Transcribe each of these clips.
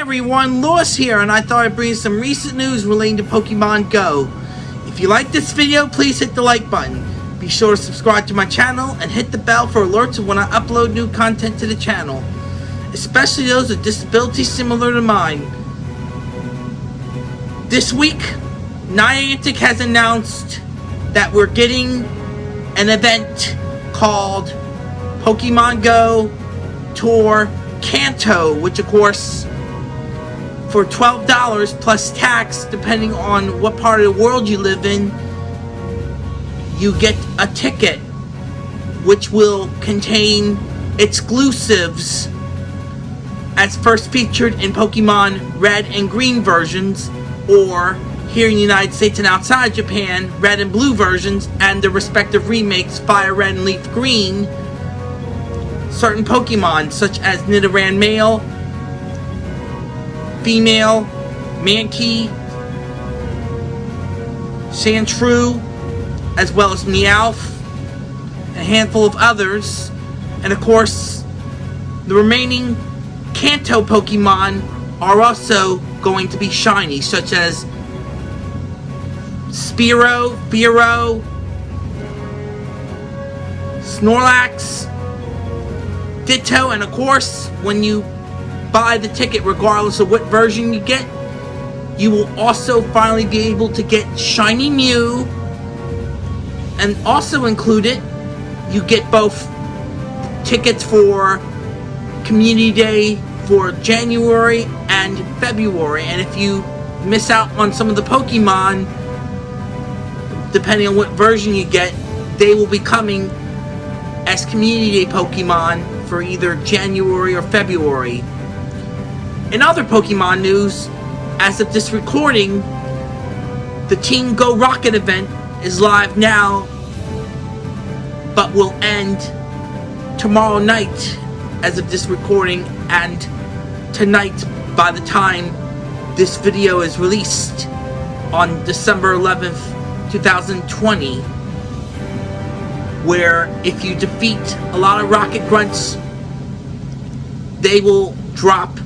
everyone, Lewis here, and I thought I'd bring you some recent news relating to Pokemon Go. If you like this video, please hit the like button. Be sure to subscribe to my channel and hit the bell for alerts of when I upload new content to the channel. Especially those with disabilities similar to mine. This week, Niantic has announced that we're getting an event called Pokemon Go Tour Kanto, which of course for $12 plus tax depending on what part of the world you live in you get a ticket which will contain exclusives as first featured in Pokemon Red and Green versions or here in the United States and outside Japan, Red and Blue versions and the respective remakes Fire Red and Leaf Green. Certain Pokemon such as Nidoran Male, Female, Mankey, Sandshrew, as well as Meowth, a handful of others, and of course, the remaining Kanto Pokemon are also going to be shiny, such as Spearow, Fearow, Snorlax, Ditto, and of course, when you buy the ticket regardless of what version you get, you will also finally be able to get Shiny Mew, and also included, you get both tickets for Community Day for January and February, and if you miss out on some of the Pokemon, depending on what version you get, they will be coming as Community Day Pokemon for either January or February. In other Pokemon news, as of this recording, the Team Go Rocket event is live now, but will end tomorrow night as of this recording, and tonight by the time this video is released on December 11th, 2020, where if you defeat a lot of Rocket Grunts, they will drop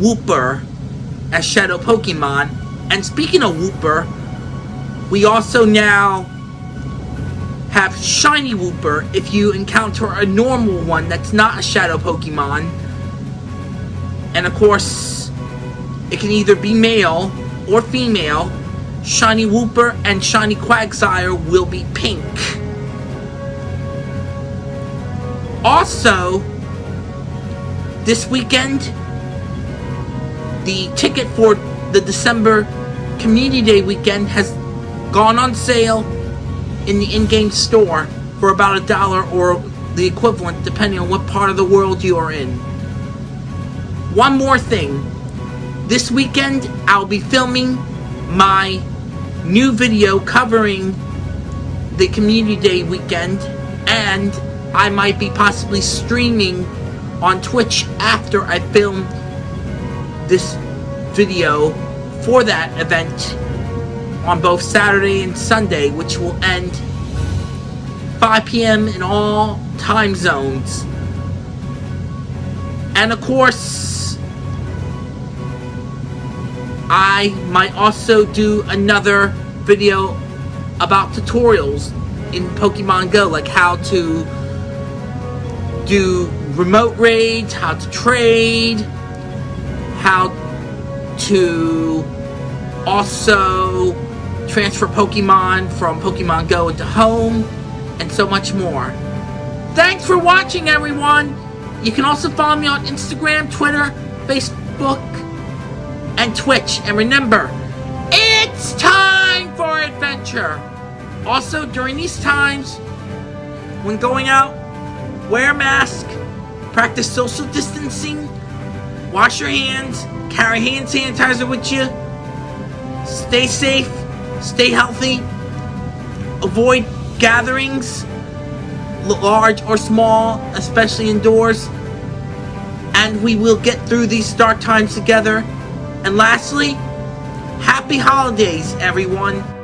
Wooper as Shadow Pokemon. And speaking of Wooper, we also now have Shiny Wooper if you encounter a normal one that's not a Shadow Pokemon. And of course, it can either be male or female. Shiny Wooper and Shiny Quagsire will be pink. Also, this weekend, the ticket for the December Community Day weekend has gone on sale in the in-game store for about a dollar or the equivalent depending on what part of the world you are in. One more thing. This weekend I'll be filming my new video covering the Community Day weekend and I might be possibly streaming on Twitch after I film this video for that event on both Saturday and Sunday, which will end 5 p.m. in all time zones. And of course, I might also do another video about tutorials in Pokemon Go, like how to do remote raids, how to trade, how to also transfer Pokemon from Pokemon Go into Home, and so much more. Thanks for watching, everyone! You can also follow me on Instagram, Twitter, Facebook, and Twitch. And remember, it's time for adventure! Also, during these times, when going out, wear a mask, practice social distancing, wash your hands, carry hand sanitizer with you, stay safe, stay healthy, avoid gatherings, large or small, especially indoors, and we will get through these dark times together. And lastly, happy holidays, everyone.